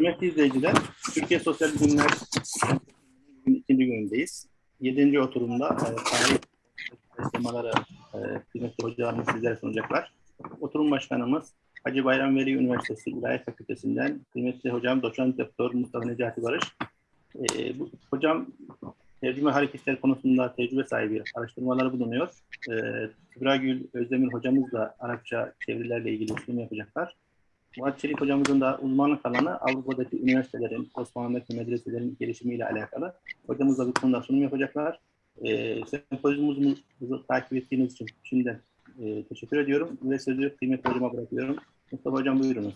Kıymetli izleyiciler, Türkiye Sosyal Bilimler ikinci günündeyiz. Yedinci oturumda e, temaları e, kıymetli hocalarımız sizlere sunacaklar. Oturum başkanımız Hacı Bayram Veli Üniversitesi İlahiyat Fakültesinden kıymetli hocam doçent doktor Mustafa Necati Barış. E, bu, hocam tercüme hareketler konusunda tecrübe sahibi araştırmaları bulunuyor. E, Kübra Gül Özdemir hocamız da Arapça çevirilerle ilgili sunum yapacaklar. Murat Çelik hocamızın da uzmanlık alanı Avrupa'daki üniversitelerin, Osmanlı'daki medreselerin gelişimiyle alakalı. Hocamız da bu konuda sunum yapacaklar. E, sempozyumumuzu takip ettiğiniz için şimdiden e, teşekkür ediyorum ve sözü kıymetli hocama bırakıyorum. Mustafa hocam buyurunuz.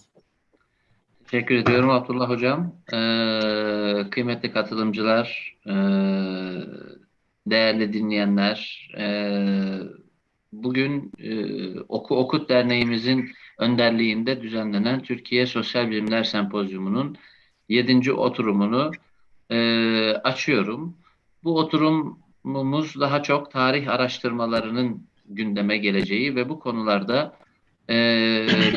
Teşekkür ediyorum Abdullah hocam. Ee, kıymetli katılımcılar, e, değerli dinleyenler, e, bugün e, Oku Okut Derneğimizin önderliğinde düzenlenen Türkiye Sosyal Bilimler Sempozyumu'nun yedinci oturumunu e, açıyorum. Bu oturumumuz daha çok tarih araştırmalarının gündeme geleceği ve bu konularda e,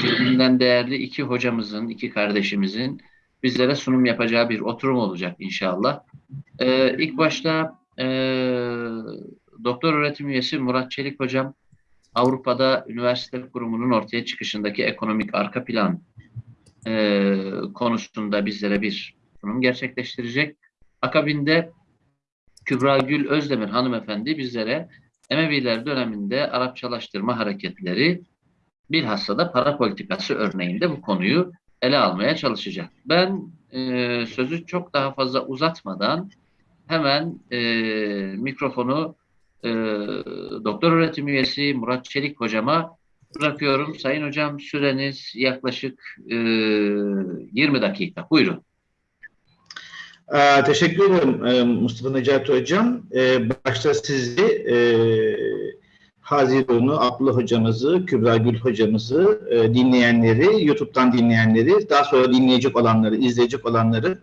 birbirinden değerli iki hocamızın, iki kardeşimizin bizlere sunum yapacağı bir oturum olacak inşallah. E, ilk başta e, doktor öğretim üyesi Murat Çelik hocam Avrupa'da üniversite kurumunun ortaya çıkışındaki ekonomik arka plan e, konusunda bizlere bir sunum gerçekleştirecek. Akabinde Kübra Gül Özdemir hanımefendi bizlere Emeviler döneminde Arapçalaştırma hareketleri bilhassa da para politikası örneğinde bu konuyu ele almaya çalışacak. Ben e, sözü çok daha fazla uzatmadan hemen e, mikrofonu e, doktor öğretim üyesi Murat Çelik hocama bırakıyorum. Sayın hocam süreniz yaklaşık e, 20 dakika. Buyurun. Aa, teşekkür ederim e, Mustafa Necati Hocam. Ee, başta sizi e, Haziran'ı, Abdullah Hocamızı, Kübra Gül Hocamızı, e, dinleyenleri, YouTube'dan dinleyenleri, daha sonra dinleyecek olanları, izleyecek olanları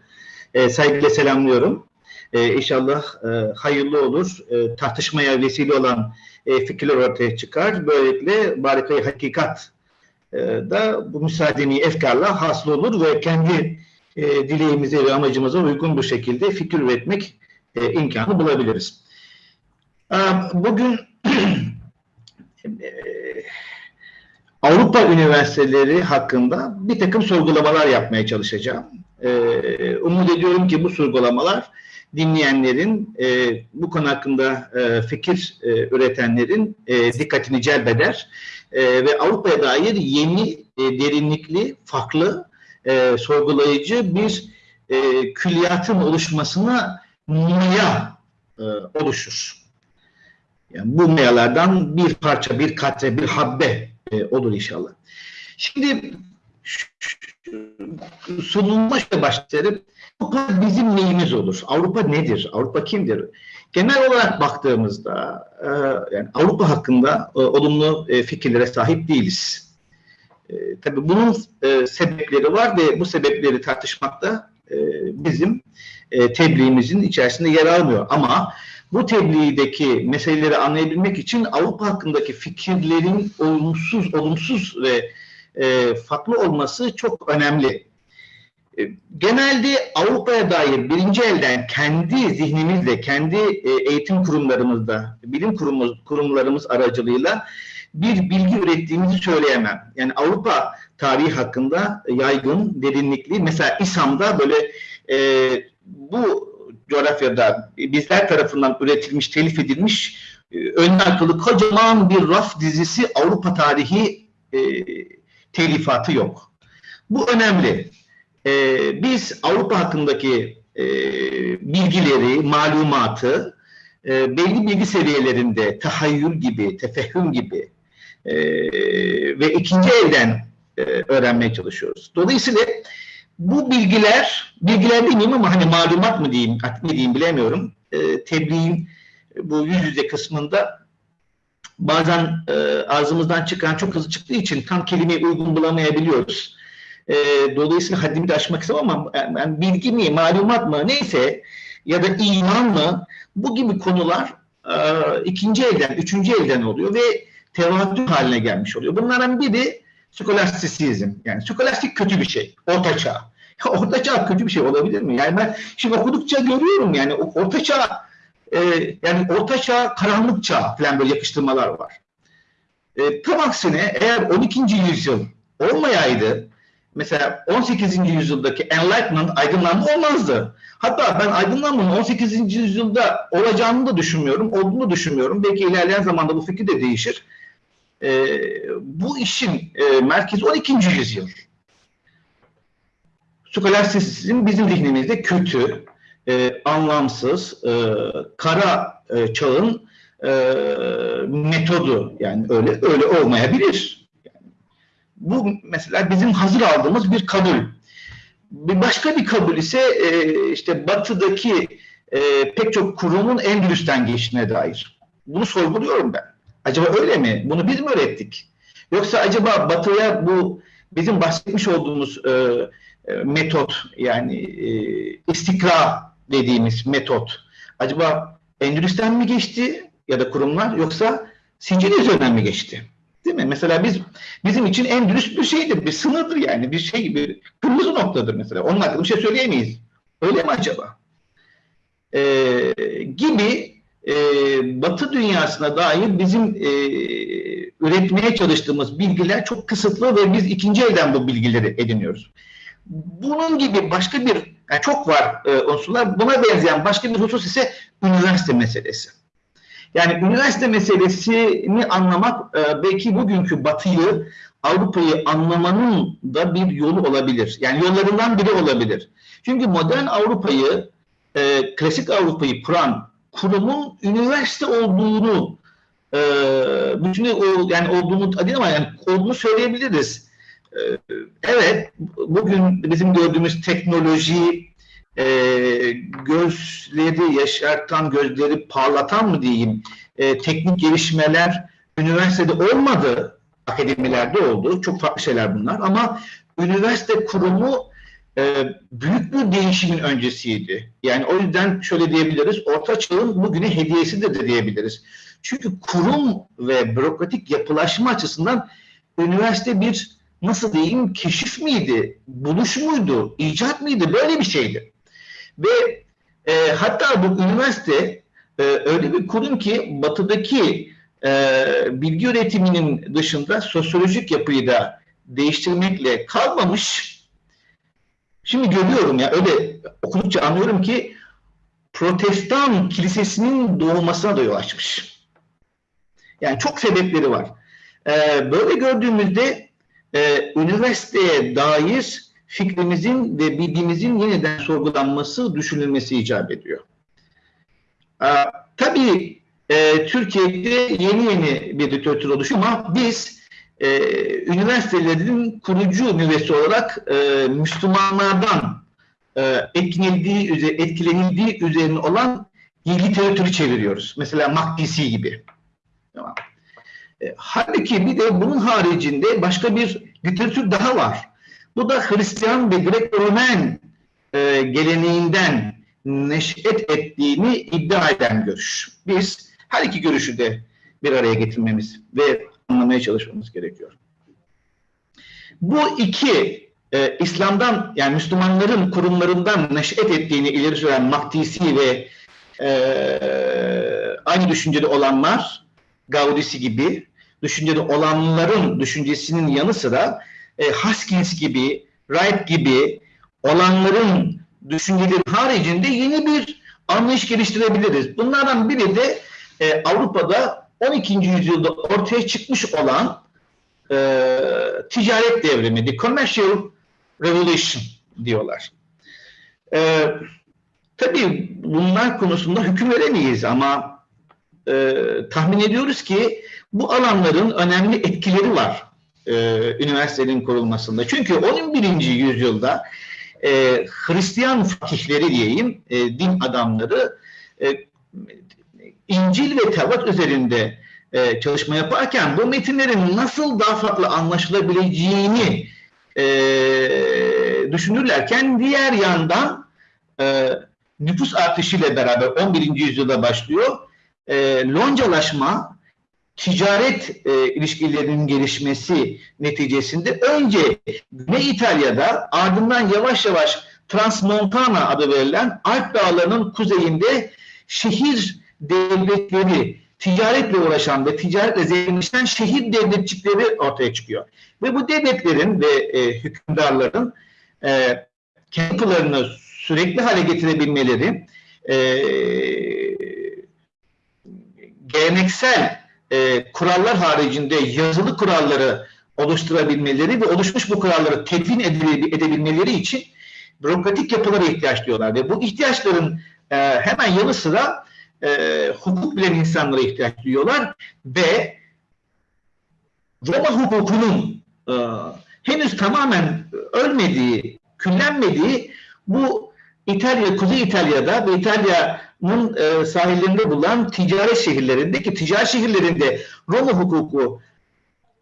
e, saygıyla selamlıyorum. E, inşallah e, hayırlı olur. E, tartışmaya vesile olan e, fikirler ortaya çıkar. Böylelikle barikayı hakikat e, da bu müsaadeni efkarla hasıl olur ve kendi e, dileğimize ve amacımıza uygun bir şekilde fikir üretmek e, imkanı bulabiliriz. E, bugün e, Avrupa üniversiteleri hakkında bir takım sorgulamalar yapmaya çalışacağım. E, umut ediyorum ki bu sorgulamalar dinleyenlerin, e, bu konu hakkında e, fikir e, üretenlerin e, dikkatini celbeder e, ve Avrupa'ya dair yeni, e, derinlikli, farklı, e, sorgulayıcı bir e, külliyatın oluşmasına maya e, oluşur. Yani bu mayalardan bir parça, bir katre, bir habbe e, olur inşallah. Şimdi sunulma başlayalım. Avrupa bizim neyimiz olur? Avrupa nedir? Avrupa kimdir? Genel olarak baktığımızda e, yani Avrupa hakkında e, olumlu e, fikirlere sahip değiliz. E, tabii bunun sebepleri var ve bu sebepleri tartışmakta e, bizim tebliğimizin içerisinde yer almıyor. Ama bu tebliğdeki meseleleri anlayabilmek için Avrupa hakkındaki fikirlerin olumsuz, olumsuz ve farklı olması çok önemli. E, genelde Avrupa'ya dair birinci elden kendi zihnimizle, kendi e, eğitim kurumlarımızda, bilim kurumumuz, kurumlarımız aracılığıyla bir bilgi ürettiğimizi söyleyemem. Yani Avrupa tarihi hakkında yaygın, derinlikli, mesela İSAM'da böyle e, bu coğrafyada bizler tarafından üretilmiş, telif edilmiş e, ön akıllı kocaman bir raf dizisi Avrupa tarihi e, telifatı yok. Bu önemli. E, biz Avrupa hakkındaki e, bilgileri, malumatı e, belli bilgi seviyelerinde tahayyül gibi, tefehüm gibi e, ve ikinci elden e, öğrenmeye çalışıyoruz. Dolayısıyla bu bilgiler, bilgiler demeyeyim ama hani malumat mı diyeyim, ne diyeyim bilemiyorum. E, tebliğin bu yüz yüze kısmında bazen e, ağzımızdan çıkan çok hızlı çıktığı için tam kelimeyi uygun bulamayabiliyoruz. E, dolayısıyla haddimi de aşmak istemem ama yani bilgi mi, malumat mı neyse ya da iman mı bu gibi konular e, ikinci elden, üçüncü elden oluyor ve tevatür haline gelmiş oluyor. Bunlardan biri skolastisizm. Yani skolastik kötü bir şey. Orta çağ. Orta çağ kötü bir şey olabilir mi? Yani ben şimdi okudukça görüyorum yani o- orta çağ e, yani orta çağ karanlık çağ falan böyle yakıştırmalar var. E, tam aksine eğer 12. yüzyıl olmayaydı mesela 18. yüzyıldaki Enlightenment aydınlanma olmazdı. Hatta ben aydınlanmanın 18. yüzyılda olacağını da düşünmüyorum, olduğunu düşünmüyorum. Belki ilerleyen zamanda bu fikir de değişir. E, bu işin e, merkezi 12. yüzyıl. Skolastisizm bizim zihnimizde kötü, e, anlamsız, e, kara e, çağın e, metodu. Yani öyle öyle olmayabilir. Bu mesela bizim hazır aldığımız bir kabul. Bir başka bir kabul ise e, işte batıdaki e, pek çok kurumun Endülüs'ten geçtiğine dair. Bunu sorguluyorum ben. Acaba öyle mi? Bunu biz mi öğrettik? Yoksa acaba batıya bu bizim bahsetmiş olduğumuz e, e, metot yani e, istikra dediğimiz metot acaba Endülüs'ten mi geçti ya da kurumlar yoksa Sicilya üzerinden mi geçti? Değil mi? Mesela biz bizim için Endülüs bir şeydir, bir sınırdır yani bir şey, bir kırmızı noktadır mesela. Onun hakkında bir şey söyleyemeyiz. Öyle mi acaba? Ee, gibi e, Batı dünyasına dair bizim e, üretmeye çalıştığımız bilgiler çok kısıtlı ve biz ikinci elden bu bilgileri ediniyoruz. Bunun gibi başka bir, yani çok var e, unsurlar, buna benzeyen başka bir husus ise üniversite meselesi. Yani üniversite meselesini anlamak e, belki bugünkü Batı'yı, Avrupa'yı anlamanın da bir yolu olabilir. Yani yollarından biri olabilir. Çünkü modern Avrupa'yı, e, klasik Avrupa'yı kuran kurumun üniversite olduğunu e, bütün o yani olduğunu değil ama yani olduğunu söyleyebiliriz. E, evet, bugün bizim gördüğümüz teknoloji, e, gözleri yaşartan, gözleri parlatan mı diyeyim, e, teknik gelişmeler üniversitede olmadı, akademilerde oldu. Çok farklı şeyler bunlar ama üniversite kurumu e, büyük bir değişimin öncesiydi. Yani o yüzden şöyle diyebiliriz, Orta Çağ'ın bugüne hediyesidir de diyebiliriz. Çünkü kurum ve bürokratik yapılaşma açısından üniversite bir nasıl diyeyim keşif miydi, buluş muydu, icat mıydı böyle bir şeydi. Ve e, hatta bu üniversite e, öyle bir kurum ki batıdaki e, bilgi üretiminin dışında sosyolojik yapıyı da değiştirmekle kalmamış. Şimdi görüyorum ya öyle okudukça anlıyorum ki protestan kilisesinin doğmasına da yol açmış. Yani çok sebepleri var. E, böyle gördüğümüzde e, üniversiteye dair fikrimizin ve bilgimizin yeniden sorgulanması, düşünülmesi icap ediyor. Ee, tabii e, Türkiye'de yeni yeni bir literatür oluşuyor ama biz e, üniversitelerin kurucu üniversite olarak e, Müslümanlardan e, etkilenildiği, etkilenildiği üzerine olan literatürü çeviriyoruz. Mesela Makdisi gibi. Tamam. E, halbuki bir de bunun haricinde başka bir literatür daha var. Bu da Hristiyan ve Grek-Romen e, geleneğinden neşet ettiğini iddia eden görüş. Biz her iki görüşü de bir araya getirmemiz ve anlamaya çalışmamız gerekiyor. Bu iki e, İslam'dan yani Müslümanların kurumlarından neşet ettiğini ileri süren Maktisi ve e, aynı düşünceli olanlar Gaudisi gibi düşünceli olanların düşüncesinin yanı sıra e, Haskins gibi, Wright gibi olanların düşünceleri haricinde yeni bir anlayış geliştirebiliriz. Bunlardan biri de e, Avrupa'da 12. yüzyılda ortaya çıkmış olan e, ticaret devrimi, the commercial revolution diyorlar. E, tabii bunlar konusunda hüküm veremeyiz ama e, tahmin ediyoruz ki bu alanların önemli etkileri var e, üniversitenin kurulmasında. Çünkü 11. yüzyılda e, Hristiyan fakihleri diyeyim, e, din adamları e, İncil ve Tevrat üzerinde e, çalışma yaparken bu metinlerin nasıl daha farklı anlaşılabileceğini e, düşünürlerken diğer yandan e, nüfus artışıyla beraber 11. yüzyılda başlıyor. E, loncalaşma ticaret e, ilişkilerinin gelişmesi neticesinde önce Güney İtalya'da ardından yavaş yavaş Transmontana adı verilen Alp Dağları'nın kuzeyinde şehir devletleri, ticaretle uğraşan ve ticaretle zenginleşen şehir devletçikleri ortaya çıkıyor. Ve bu devletlerin ve e, hükümdarların e, yapılarını sürekli hale getirebilmeleri, e, geleneksel e, kurallar haricinde yazılı kuralları oluşturabilmeleri ve oluşmuş bu kuralları tedvin edebilmeleri için bürokratik yapılara ihtiyaç duyuyorlar. Ve bu ihtiyaçların e, hemen yanı sıra e, hukuk bilen insanlara ihtiyaç duyuyorlar ve Roma hukukunun e, henüz tamamen ölmediği, küllenmediği bu İtalya, Kuzey İtalya'da ve İtalya'nın e, sahillerinde bulunan ticaret şehirlerinde ki ticaret şehirlerinde Roma hukuku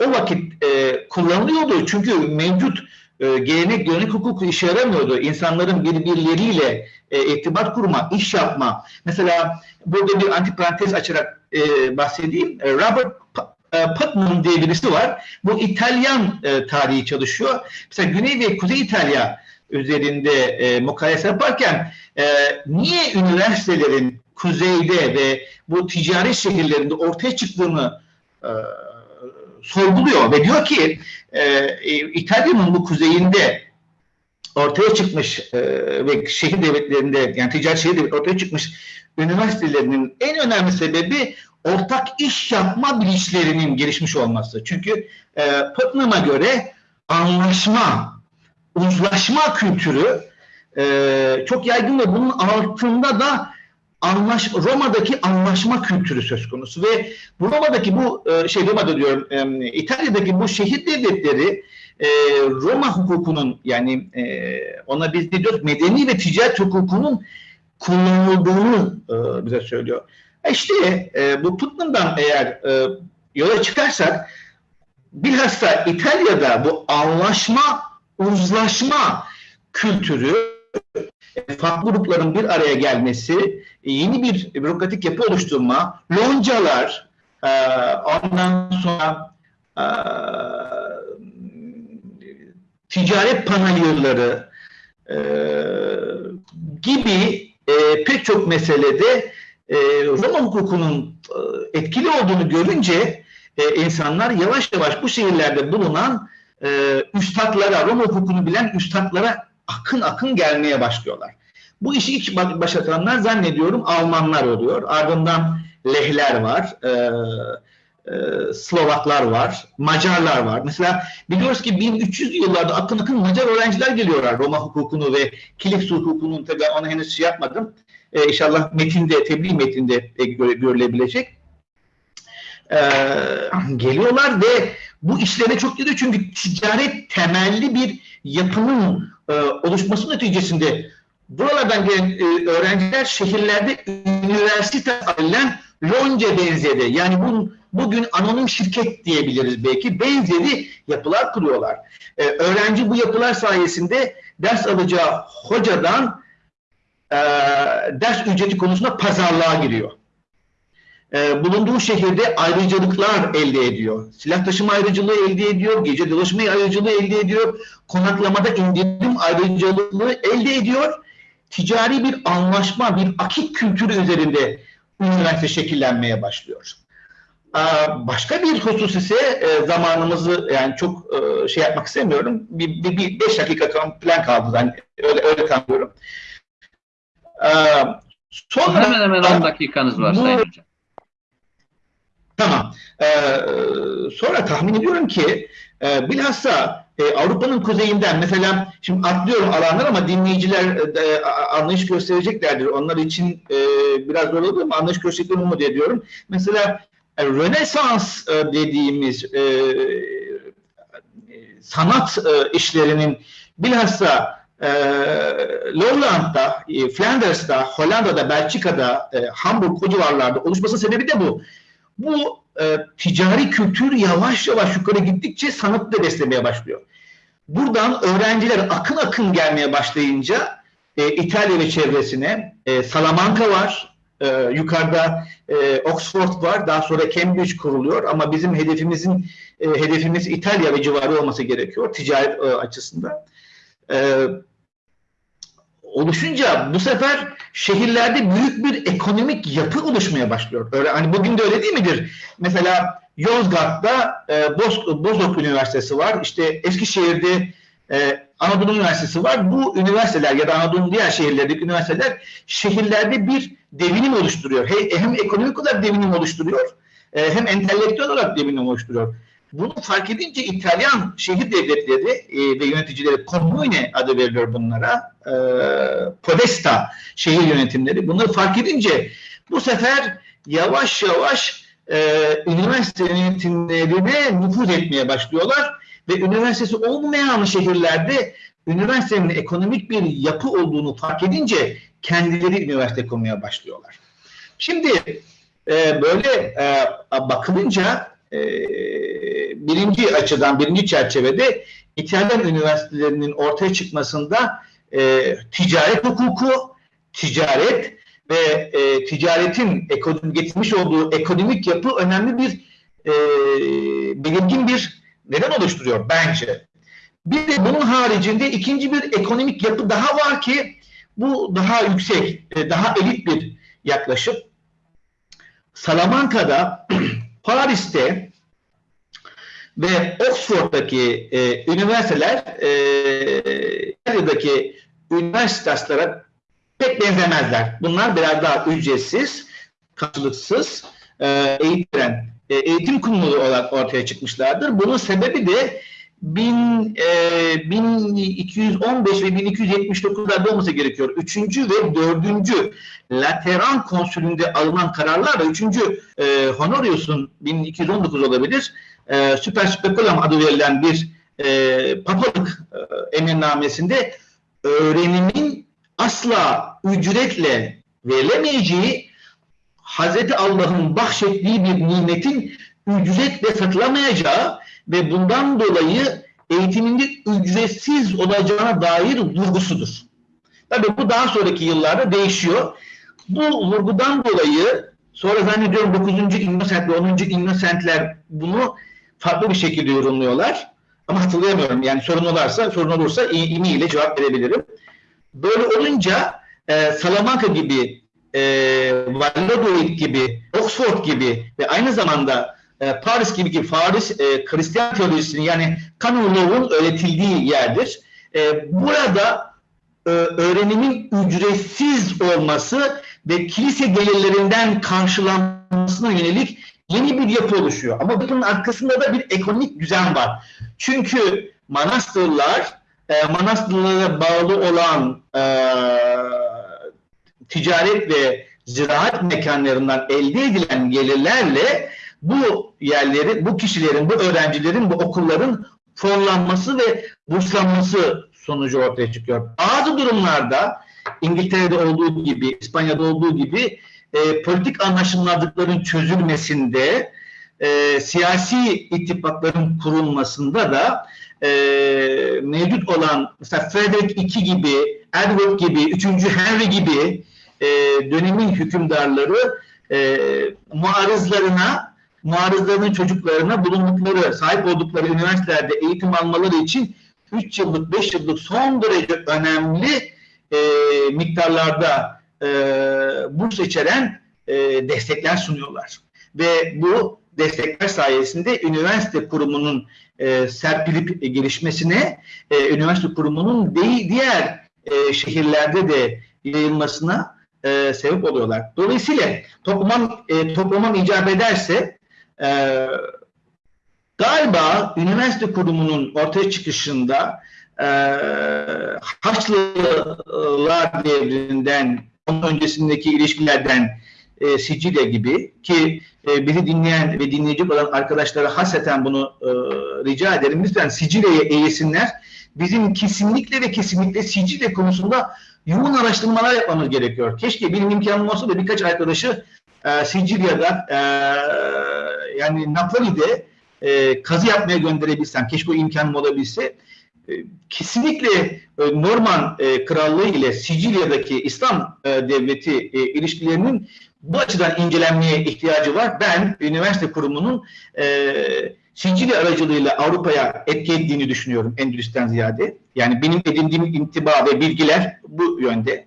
o vakit e, kullanılıyordu. Çünkü mevcut e, gelenek görenek hukuku işe yaramıyordu. İnsanların birbirleriyle e, irtibat kurma, iş yapma. Mesela burada bir antiparantez açarak e, bahsedeyim. E, Robert e, Putnam diye birisi var. Bu İtalyan e, tarihi çalışıyor. Mesela Güney ve Kuzey İtalya üzerinde e, mukayese yaparken e, niye üniversitelerin kuzeyde ve bu ticaret şehirlerinde ortaya çıktığını e, sorguluyor ve diyor ki e, İtalya'nın bu kuzeyinde ortaya çıkmış e, ve şehir devletlerinde yani ticaret şehir devletleri ortaya çıkmış üniversitelerinin en önemli sebebi ortak iş yapma bilinçlerinin gelişmiş olması. Çünkü e, Putnam'a göre anlaşma, uzlaşma kültürü e, çok yaygın ve bunun altında da anlaş, Roma'daki anlaşma kültürü söz konusu ve Roma'daki bu e, şey Roma'da diyorum e, İtalya'daki bu şehir devletleri e, Roma hukukunun yani e, ona biz ne diyoruz medeni ve ticaret hukukunun kullanıldığını e, bize söylüyor. E İşte e, bu Putnam'dan eğer e, yola çıkarsak bilhassa İtalya'da bu anlaşma, uzlaşma kültürü e, farklı grupların bir araya gelmesi, e, yeni bir bürokratik yapı oluşturma, loncalar, e, ondan sonra ticaret panayırları gibi pek çok meselede Roma hukukunun etkili olduğunu görünce insanlar yavaş yavaş bu şehirlerde bulunan e, üstadlara, Roma hukukunu bilen üstadlara akın akın gelmeye başlıyorlar. Bu işi ilk başlatanlar zannediyorum Almanlar oluyor. Ardından Lehler var, e, e, Slovaklar var, Macarlar var. Mesela biliyoruz ki 1300'lü yıllarda akın akın Macar öğrenciler geliyorlar Roma hukukunu ve Kilis hukukunun tabi ona henüz şey yapmadım. E, inşallah metinde, tebliğ metinde e, görülebilecek. E, geliyorlar ve bu işlerine çok geliyor çünkü ticaret temelli bir yapının e, oluşması neticesinde buralardan gelen e, öğrenciler şehirlerde üniversite alınan lonca benzeri yani bu, bugün anonim şirket diyebiliriz belki benzeri yapılar kuruyorlar. E, öğrenci bu yapılar sayesinde ders alacağı hocadan e, ders ücreti konusunda pazarlığa giriyor. E, bulunduğu şehirde ayrıcalıklar elde ediyor. Silah taşıma ayrıcalığı elde ediyor, gece dolaşma ayrıcalığı elde ediyor, konaklamada indirim ayrıcalığı elde ediyor. Ticari bir anlaşma, bir akit kültürü üzerinde üniversite şekillenmeye başlıyor. Başka bir husus ise e, zamanımızı yani çok e, şey yapmak istemiyorum. Bir, bir, bir beş dakika plan kaldı. Yani öyle, öyle kanıyorum. Sonra, hemen hemen 10 dakikanız var bu, Sayın Hocam. Tamam. Ee, sonra tahmin ediyorum ki e, bilhassa e, Avrupa'nın kuzeyinden mesela şimdi atlıyorum alanlar ama dinleyiciler e, anlayış göstereceklerdir. Onlar için e, biraz zor olur ama anlayış göstereceklerini umut ediyorum. Mesela e, Rönesans e, dediğimiz e, sanat e, işlerinin bilhassa e, Lowland'da, e, Flanders'ta, Hollanda'da, Belçika'da, e, Hamburg o civarlarda oluşmasının sebebi de bu bu e, ticari kültür yavaş yavaş yukarı gittikçe sanatı da beslemeye başlıyor. Buradan öğrenciler akın akın gelmeye başlayınca e, İtalya ve çevresine e, Salamanca var, Ee, yukarıda e, Oxford var, daha sonra Cambridge kuruluyor ama bizim hedefimizin e, hedefimiz İtalya ve civarı olması gerekiyor ticaret e, açısından. Ee, oluşunca bu sefer şehirlerde büyük bir ekonomik yapı oluşmaya başlıyor. Öyle hani bugün de öyle değil midir? Mesela Yozgat'ta e, Boz, Bozok Üniversitesi var. İşte Eskişehir'de e, Anadolu Üniversitesi var. Bu üniversiteler ya da Anadolu'nun diğer şehirlerdeki üniversiteler şehirlerde bir devinim oluşturuyor. He, hem ekonomik olarak devinim oluşturuyor e, hem entelektüel olarak devinim oluşturuyor. Bunu fark edince İtalyan şehir devletleri e, ve yöneticileri Comune adı veriliyor bunlara. E, Podesta şehir yönetimleri. Bunları fark edince bu sefer yavaş yavaş e, üniversite yönetimlerine nüfuz etmeye başlıyorlar ve üniversitesi olmayan şehirlerde üniversitenin ekonomik bir yapı olduğunu fark edince kendileri üniversite kurmaya başlıyorlar. Şimdi e, böyle e, bakılınca e, birinci açıdan, birinci çerçevede İtalyan üniversitelerinin ortaya çıkmasında e, ticaret hukuku, ticaret ve e, ticaretin ekonomi, getirmiş olduğu ekonomik yapı önemli bir e, belirgin bir neden oluşturuyor bence. Bir de bunun haricinde ikinci bir ekonomik yapı daha var ki bu daha yüksek, daha elit bir yaklaşım. Salamanca'da, Paris'te ve Oxford'daki e, üniversiteler e, İtalya'daki üniversitelere pek benzemezler. Bunlar biraz daha ücretsiz, karşılıksız e, eğitilen e, eğitim kurumları olarak ortaya çıkmışlardır. Bunun sebebi de 1000, e, 1215 ve 1279'larda olması gerekiyor. Üçüncü ve dördüncü Lateran konsülünde alınan kararlarla üçüncü e, Honorius'un 1219 olabilir. E, Super Speculum adı verilen bir e, papalık e, emirnamesinde öğrenimin asla ücretle verilemeyeceği Hazreti Allah'ın bahşettiği bir nimetin ücretle satılamayacağı ve bundan dolayı eğitiminde ücretsiz olacağına dair vurgusudur. Tabii bu daha sonraki yıllarda değişiyor. Bu vurgudan dolayı sonra zannediyorum 9. Innocent ve 10. Innocentler bunu farklı bir şekilde yorumluyorlar. Ama hatırlayamıyorum. Yani sorun olursa, sorun olursa ile cevap verebilirim. Böyle olunca e, Salamanca gibi, e, Valladolid gibi, Oxford gibi ve aynı zamanda e, Paris gibi ki Paris e, Hristiyan teolojisinin yani Canon öğretildiği yerdir. E, burada e, öğrenimin ücretsiz olması ve kilise gelirlerinden karşılanmasına yönelik yeni bir yapı oluşuyor. Ama bunun arkasında da bir ekonomik düzen var. Çünkü manastırlar, e, manastırlara bağlı olan e, ticaret ve ziraat mekanlarından elde edilen gelirlerle bu yerleri, bu kişilerin, bu öğrencilerin, bu okulların fonlanması ve burslanması sonucu ortaya çıkıyor. Bazı durumlarda İngiltere'de olduğu gibi, İspanya'da olduğu gibi e, politik anlaşılmazlıkların çözülmesinde, e, siyasi ittifakların kurulmasında da e, mevcut olan mesela Frederick II gibi, Edward gibi, 3. Henry gibi e, dönemin hükümdarları e, muarızlarına muarızlarının çocuklarına bulundukları, sahip oldukları üniversitelerde eğitim almaları için 3 yıllık, 5 yıllık son derece önemli e, miktarlarda e, burs içeren e, destekler sunuyorlar. Ve bu destekler sayesinde üniversite kurumunun e, serpilip gelişmesine, e, üniversite kurumunun de, diğer e, şehirlerde de yayılmasına e, sebep oluyorlar. Dolayısıyla toplamam, e, toplamam icap ederse e, galiba üniversite kurumunun ortaya çıkışında e, Haçlılar devrinden, öncesindeki ilişkilerden e, Sicilya gibi ki e, bizi dinleyen ve dinleyecek olan arkadaşlara hasreten bunu e, rica ederim. Lütfen Sicilya'ya eğilsinler. Bizim kesinlikle ve kesinlikle Sicilya konusunda yoğun araştırmalar yapmamız gerekiyor. Keşke benim imkanım olsa da birkaç arkadaşı e, Sicilya'da e, yani Napoli'de e, kazı yapmaya gönderebilsem, keşke o imkanım olabilse kesinlikle e, Norman e, Krallığı ile Sicilya'daki İslam e, devleti e, ilişkilerinin bu açıdan incelenmeye ihtiyacı var. Ben üniversite kurumunun e, Sicilya aracılığıyla Avrupa'ya etki ettiğini düşünüyorum Endülüs'ten ziyade. Yani benim edindiğim intiba ve bilgiler bu yönde.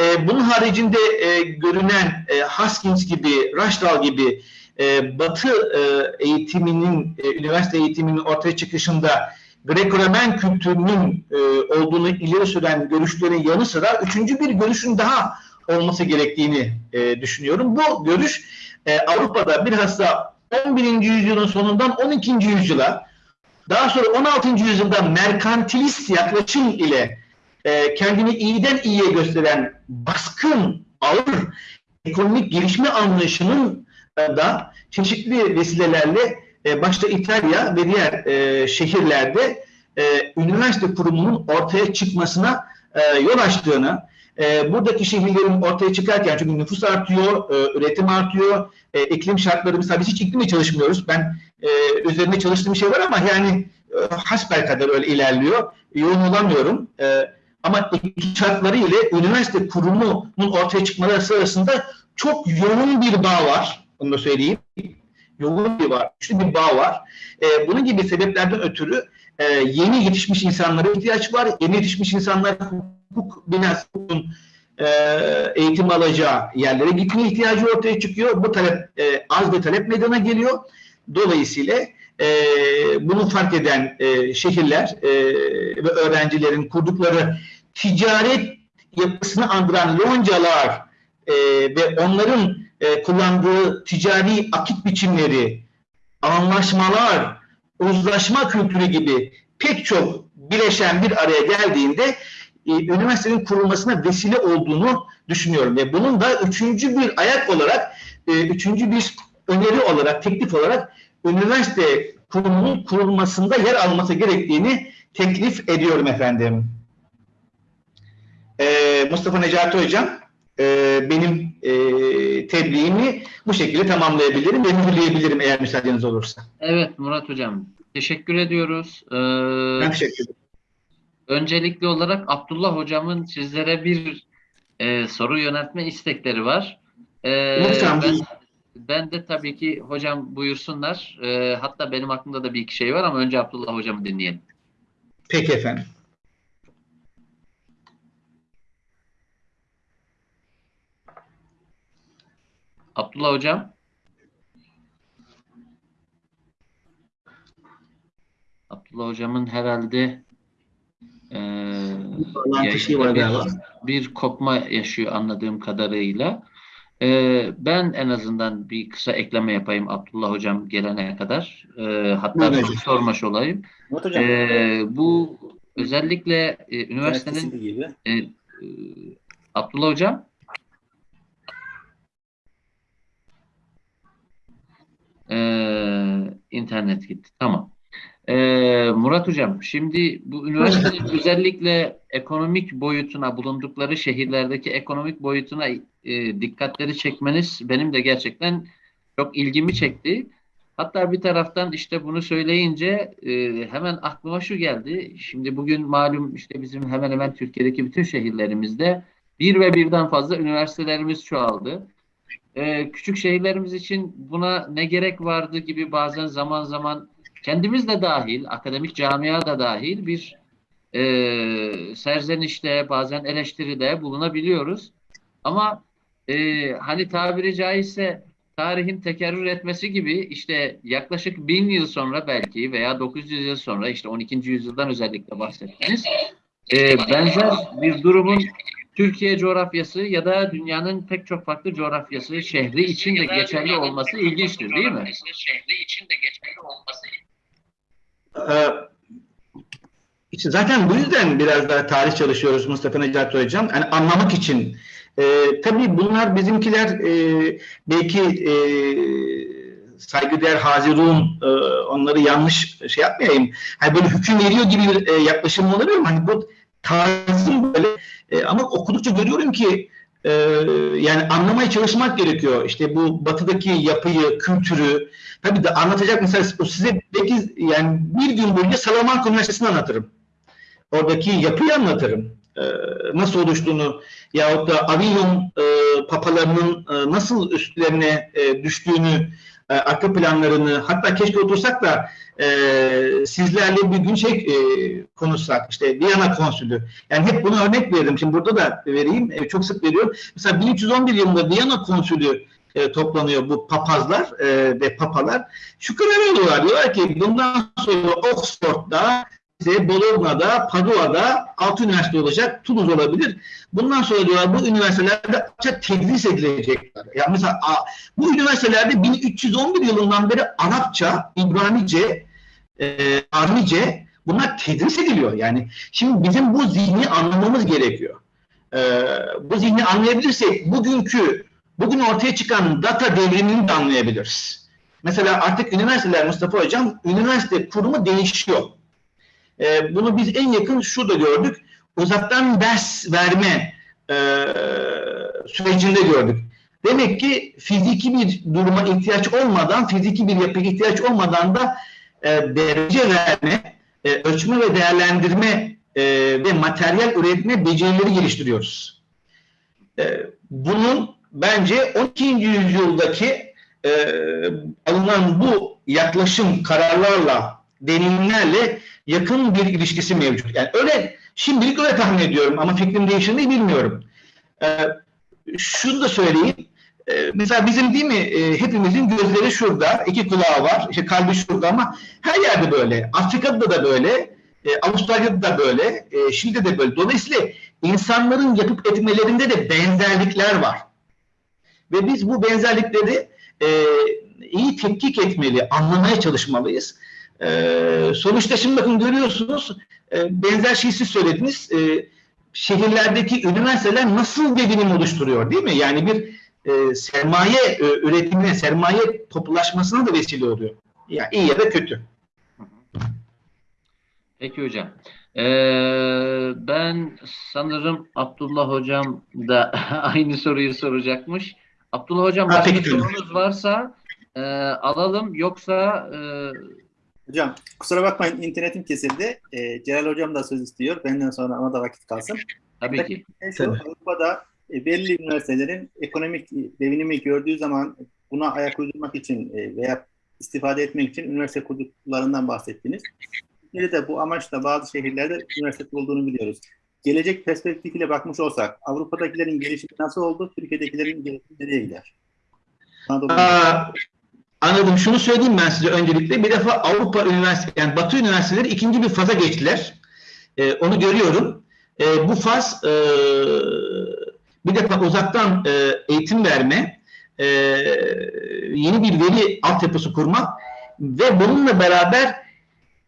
E, bunun haricinde e, görünen e, Haskins gibi, Raşdal gibi e, Batı e, eğitiminin, e, üniversite eğitiminin ortaya çıkışında Greco-Romen kültürünün e, olduğunu ileri süren görüşlerin yanı sıra üçüncü bir görüşün daha olması gerektiğini e, düşünüyorum. Bu görüş e, Avrupa'da bilhassa 11. yüzyılın sonundan 12. yüzyıla daha sonra 16. yüzyılda merkantilist yaklaşım ile e, kendini iyiden iyiye gösteren baskın, ağır ekonomik gelişme anlayışının da çeşitli vesilelerle e, başta İtalya ve diğer e, şehirlerde e, üniversite kurumunun ortaya çıkmasına e, yol açtığını, e, buradaki şehirlerin ortaya çıkarken çünkü nüfus artıyor, e, üretim artıyor, e, iklim şartları mesela biz hiç iklimle çalışmıyoruz. Ben e, üzerinde çalıştığım şey var ama yani e, hasbelkader öyle ilerliyor. Yoğun olamıyorum. E, ama iklim şartları ile üniversite kurumunun ortaya çıkmaları sırasında çok yoğun bir bağ var. Onu da söyleyeyim. Yoğun bir var, güçlü bir bağ var. E, bunun gibi sebeplerden ötürü e, yeni yetişmiş insanlara ihtiyaç var. Yeni yetişmiş insanlar hukuk binası e, eğitim alacağı yerlere gitme ihtiyacı ortaya çıkıyor. Bu talep e, az bir talep meydana geliyor. Dolayısıyla e, bunu fark eden e, şehirler e, ve öğrencilerin kurdukları ticaret yapısını andıran loncalar e, ve onların e, kullandığı ticari akit biçimleri, anlaşmalar, uzlaşma kültürü gibi pek çok bileşen bir araya geldiğinde e, üniversitenin kurulmasına vesile olduğunu düşünüyorum. Ve bunun da üçüncü bir ayak olarak, e, üçüncü bir öneri olarak, teklif olarak üniversite kurumunun kurulmasında yer alması gerektiğini teklif ediyorum efendim. E, Mustafa Necati Hocam, e, benim e, tebliğimi bu şekilde tamamlayabilirim ve mühürleyebilirim eğer müsaadeniz olursa. Evet Murat Hocam, teşekkür ediyoruz. Ee, Ben teşekkür ederim. öncelikli olarak Abdullah Hocam'ın sizlere bir e, soru yöneltme istekleri var. Ee, Lütfen ben, ben de tabii ki hocam buyursunlar. Ee, hatta benim aklımda da bir iki şey var ama önce Abdullah Hocam'ı dinleyelim. Peki efendim. Abdullah Hocam. Abdullah Hocam'ın herhalde e, yayında bir, bir kopma yaşıyor anladığım kadarıyla. E, ben en azından bir kısa ekleme yapayım Abdullah Hocam gelene kadar. E, hatta Buyurun soru sormuş olayım. Hocam, E, bu özellikle e, üniversitenin gibi. e, e, Abdullah Hocam Ee, internet gitti. Tamam. Ee, Murat Hocam, şimdi bu üniversitenin özellikle ekonomik boyutuna, bulundukları şehirlerdeki ekonomik boyutuna e, dikkatleri çekmeniz benim de gerçekten çok ilgimi çekti. Hatta bir taraftan işte bunu söyleyince e, hemen aklıma şu geldi. Şimdi bugün malum işte bizim hemen hemen Türkiye'deki bütün şehirlerimizde bir ve birden fazla üniversitelerimiz çoğaldı. Ee, küçük şehirlerimiz için buna ne gerek vardı gibi bazen zaman zaman kendimiz de dahil, akademik camia da dahil bir e, serzenişte, bazen eleştiride bulunabiliyoruz. Ama e, hani tabiri caizse tarihin tekerrür etmesi gibi işte yaklaşık bin yıl sonra belki veya 900 yıl sonra işte 12. yüzyıldan özellikle bahsettiniz. E, benzer bir durumun Türkiye coğrafyası ya da dünyanın pek çok farklı coğrafyası, şehri için de geçerli olması ilginçtir değil mi? Ee, işte zaten bu yüzden biraz daha tarih çalışıyoruz Mustafa Necati Hocam. Yani anlamak için. Ee, tabii bunlar bizimkiler e, belki e, saygıdeğer Hazirun e, onları yanlış şey yapmayayım. Hani böyle hüküm veriyor gibi bir e, yaklaşım olabilir mi? Hani bu tarzım böyle e, ama okudukça görüyorum ki e, yani anlamaya çalışmak gerekiyor. İşte bu batıdaki yapıyı, kültürü. Tabii de anlatacak mesela size belki yani bir gün boyunca Salamanca Üniversitesi'ni anlatırım. Oradaki yapıyı anlatırım. e, nasıl oluştuğunu yahut da Avignon e, papalarının e, nasıl üstlerine e, düştüğünü, e, arka planlarını, hatta keşke otursak da e, sizlerle bir gün şey e, konuşsak, işte Viyana konsülü. Yani hep bunu örnek veririm. Şimdi burada da vereyim, e, çok sık veriyorum. Mesela 1311 yılında Viyana konsülü e, toplanıyor bu papazlar e, ve papalar. Şu karar alıyorlar. Diyorlar ki bundan sonra Oxford'da, işte Bologna'da, Padua'da altı üniversite olacak, Toulouse olabilir. Bundan sonra diyorlar bu üniversitelerde Arapça tedris edilecekler. Yani mesela bu üniversitelerde 1311 yılından beri Arapça, İbranice, e, Armice bunlar tedris ediliyor. Yani şimdi bizim bu zihni anlamamız gerekiyor. E, bu zihni anlayabilirsek bugünkü bugün ortaya çıkan data devrimini de anlayabiliriz. Mesela artık üniversiteler Mustafa Hocam, üniversite kurumu değişiyor. E, bunu biz en yakın şurada gördük. Uzaktan ders verme e, sürecinde gördük. Demek ki fiziki bir duruma ihtiyaç olmadan, fiziki bir yapıya ihtiyaç olmadan da e, derece verme, e, ölçme ve değerlendirme e, ve materyal üretme becerileri geliştiriyoruz. E, bunun bence 12. yüzyıldaki e, alınan bu yaklaşım kararlarla, deneyimlerle yakın bir ilişkisi mevcut. Yani öyle şimdilik öyle tahmin ediyorum ama fikrim değişir mi bilmiyorum. E, şunu da söyleyeyim. E, mesela bizim değil mi e, hepimizin gözleri şurada, iki kulağı var, işte kalbi şurada ama her yerde böyle. Afrika'da da böyle, e, Avustralya'da da böyle, e, Şili'de de böyle. Dolayısıyla insanların yapıp etmelerinde de benzerlikler var. Ve biz bu benzerlikleri e, iyi tetkik etmeli, anlamaya çalışmalıyız. E, sonuçta şimdi bakın görüyorsunuz, e, benzer şeyi siz söylediniz. E, şehirlerdeki üniversiteler nasıl bir bilim oluşturuyor değil mi? Yani bir e, sermaye e, üretimine, sermaye toplulaşmasına da vesile oluyor. Ya iyi ya da kötü. Peki hocam. Ee, ben sanırım Abdullah hocam da aynı soruyu soracakmış. Abdullah hocam başka sorunuz varsa e, alalım yoksa e, Hocam kusura bakmayın internetim kesildi. Ee, Celal Hocam da söz istiyor. Benden sonra ona da vakit kalsın. tabii ki. Şu, Tabii. Avrupa'da e, belli üniversitelerin ekonomik devinimi gördüğü zaman buna ayak uydurmak için e, veya istifade etmek için üniversite kurduklarından bahsettiniz. Türkiye'de de bu amaçla bazı şehirlerde üniversite olduğunu biliyoruz. Gelecek perspektifiyle bakmış olsak Avrupa'dakilerin gelişimi nasıl oldu? Türkiye'dekilerin gelişimi nereye gider? Anadolu- Aa, anladım. Şunu söyleyeyim ben size öncelikle. Bir defa Avrupa Üniversite, yani Batı üniversiteleri ikinci bir faza geçtiler. Ee, onu görüyorum. Ee, bu faz e, bir defa uzaktan e, eğitim verme, e, yeni bir veri altyapısı kurmak ve bununla beraber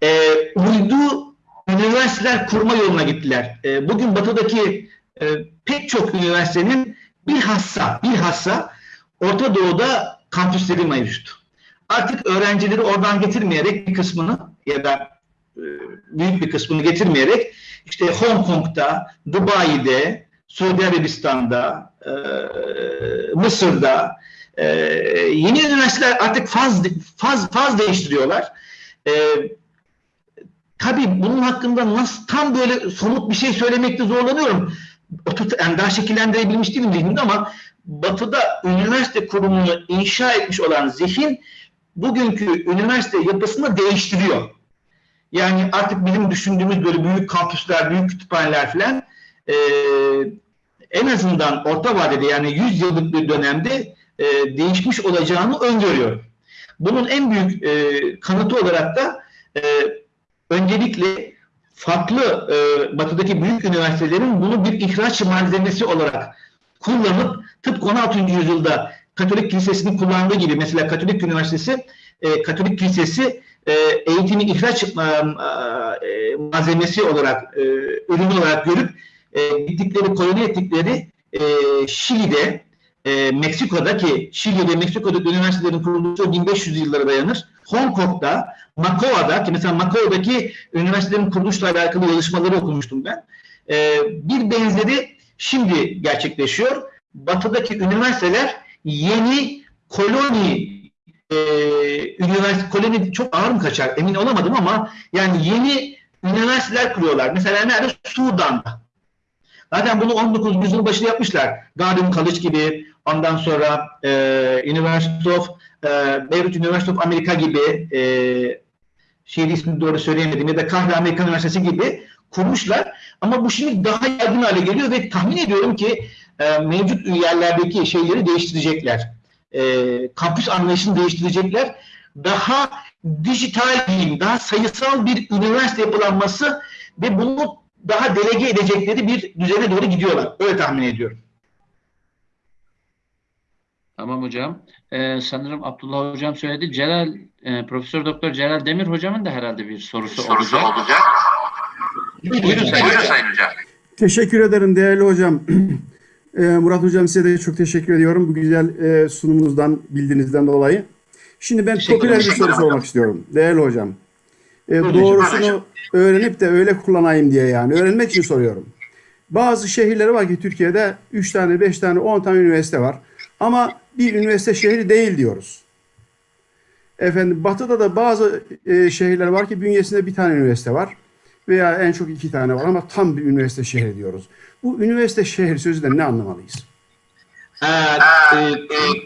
e, uydu üniversiteler kurma yoluna gittiler. E, bugün Batı'daki e, pek çok üniversitenin bilhassa bilhassa Orta Doğu'da kampüsleri mevcut. Artık öğrencileri oradan getirmeyerek bir kısmını ya da e, büyük bir kısmını getirmeyerek işte Hong Kong'da, Dubai'de, Suudi Arabistan'da, e, Mısır'da e, yeni üniversiteler artık faz faz faz değiştiriyorlar. Tabii bunun hakkında nasıl tam böyle somut bir şey söylemekte zorlanıyorum. Oturt, yani daha şekillendirebilmiş değilim zihnimde ama Batı'da üniversite kurumunu inşa etmiş olan zihin bugünkü üniversite yapısını değiştiriyor. Yani artık bizim düşündüğümüz böyle büyük kampüsler, büyük kütüphaneler falan e, en azından orta vadede yani 100 yıllık bir dönemde e, değişmiş olacağını öngörüyorum. Bunun en büyük e, kanıtı olarak da e, öncelikle farklı e, batıdaki büyük üniversitelerin bunu bir ihraç malzemesi olarak kullanıp tıpkı 16. yüzyılda Katolik Kilisesi'nin kullandığı gibi mesela Katolik Üniversitesi e, Katolik Kilisesi e, eğitimi ihraç e, e, malzemesi olarak e, ürün olarak görüp e, gittikleri koloni ettikleri e, Şili'de e, Meksiko'da ki Şili ve Meksiko'daki üniversitelerin kuruluşu 1500 yıllara dayanır. Hong Kong'da, Macao'da ki mesela Macao'daki üniversitelerin kuruluşla alakalı yazışmaları okumuştum ben. E, bir benzeri şimdi gerçekleşiyor. Batı'daki üniversiteler yeni koloni e, üniversite koloni çok ağır mı kaçar emin olamadım ama yani yeni üniversiteler kuruyorlar. Mesela nerede? Sudan'da. Zaten bunu 19. yüzyılın başında yapmışlar. Garden College gibi, ondan sonra e, University of e, Beirut University of America gibi e, şehir ismini doğru söyleyemedim ya da Kahve Amerikan Üniversitesi gibi kurmuşlar. Ama bu şimdi daha yaygın hale geliyor ve tahmin ediyorum ki e, mevcut yerlerdeki şeyleri değiştirecekler. E, kampüs anlayışını değiştirecekler. Daha dijital diyeyim, daha sayısal bir üniversite yapılanması ve bunu daha delege edecekleri bir düzene doğru gidiyorlar. Öyle tahmin ediyorum. Tamam hocam. Ee, sanırım Abdullah hocam söyledi. Celal, e, Profesör Doktor Celal Demir hocamın da herhalde bir sorusu, olacak. Buyurun sayın hocam. Teşekkür ederim değerli hocam. Ee, Murat hocam size de çok teşekkür ediyorum bu güzel e, sunumunuzdan, bildiğinizden dolayı. Şimdi ben popüler bir soru sormak istiyorum değerli hocam. Ee, hocam. doğrusunu öğrenip de öyle kullanayım diye yani. Öğrenmek için soruyorum. Bazı şehirleri var ki Türkiye'de 3 tane, 5 tane, 10 tane üniversite var. Ama bir üniversite şehri değil diyoruz. Efendim batıda da bazı e, şehirler var ki bünyesinde bir tane üniversite var. Veya en çok iki tane var ama tam bir üniversite şehri diyoruz. Bu üniversite şehir sözünden ne anlamalıyız? E, e,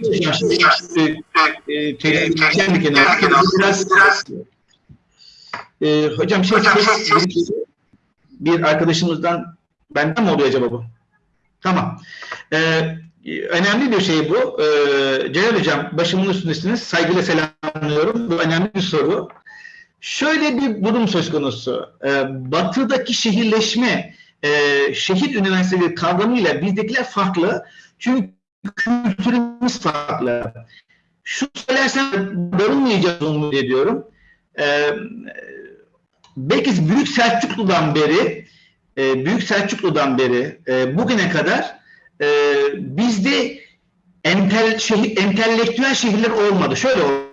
hocam şimdi e, e, televizyon bir kenara biraz e, hocam şey bir, bir arkadaşımızdan benden mi oluyor acaba bu? Tamam. Ee, önemli bir şey bu. Ee, Celal Hocam başımın üstündesiniz. Saygıyla selamlıyorum. Bu önemli bir soru. Şöyle bir durum söz konusu. Ee, batıdaki şehirleşme, e, şehir üniversiteleri kavramıyla bizdekiler farklı. Çünkü kültürümüz farklı. Şu söylersem darılmayacağız umut ediyorum. Ee, belki Büyük Selçuklu'dan beri e, Büyük Selçuklu'dan beri e, bugüne kadar e, bizde entel, şehir, entelektüel şehirler olmadı. Şöyle olmadı.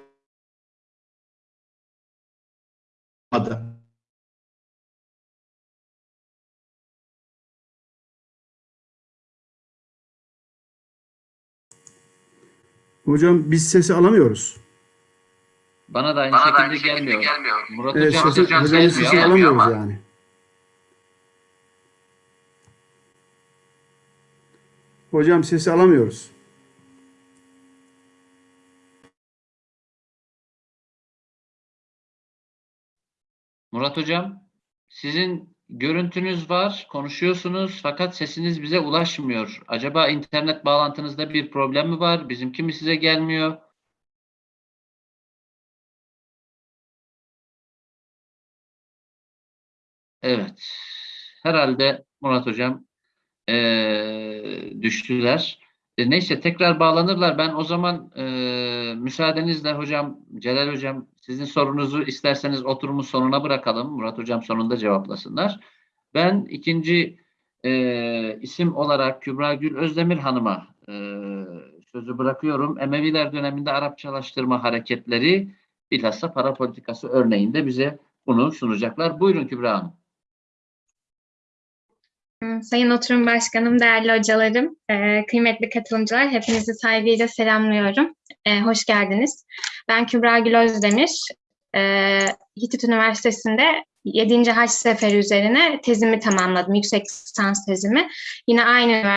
Hocam biz sesi alamıyoruz. Bana da aynı Bana da şekilde, aynı şekilde gelmiyor. gelmiyor. Murat Evet, hocam, sesi, hocam hocamın gelmiyor sesini alamıyoruz ama. yani. Hocam sesi alamıyoruz. Murat hocam, sizin görüntünüz var, konuşuyorsunuz fakat sesiniz bize ulaşmıyor. Acaba internet bağlantınızda bir problem mi var? Bizimki mi size gelmiyor? Evet. Herhalde Murat hocam eee, düştüler. E, neyse tekrar bağlanırlar. Ben o zaman eee, müsaadenizle hocam, Celal hocam sizin sorunuzu isterseniz oturumun sonuna bırakalım. Murat hocam sonunda cevaplasınlar. Ben ikinci eee, isim olarak Kübra Gül Özdemir Hanım'a eee, sözü bırakıyorum. Emeviler döneminde Arapçalaştırma hareketleri bilhassa para politikası örneğinde bize bunu sunacaklar. Buyurun Kübra Hanım. Sayın Oturum Başkanım, değerli hocalarım, e, kıymetli katılımcılar, hepinizi saygıyla selamlıyorum. E, hoş geldiniz. Ben Kübra Gül Özdemir. E, Hitit Üniversitesi'nde 7. Haç Seferi üzerine tezimi tamamladım, yüksek lisans tezimi. Yine aynı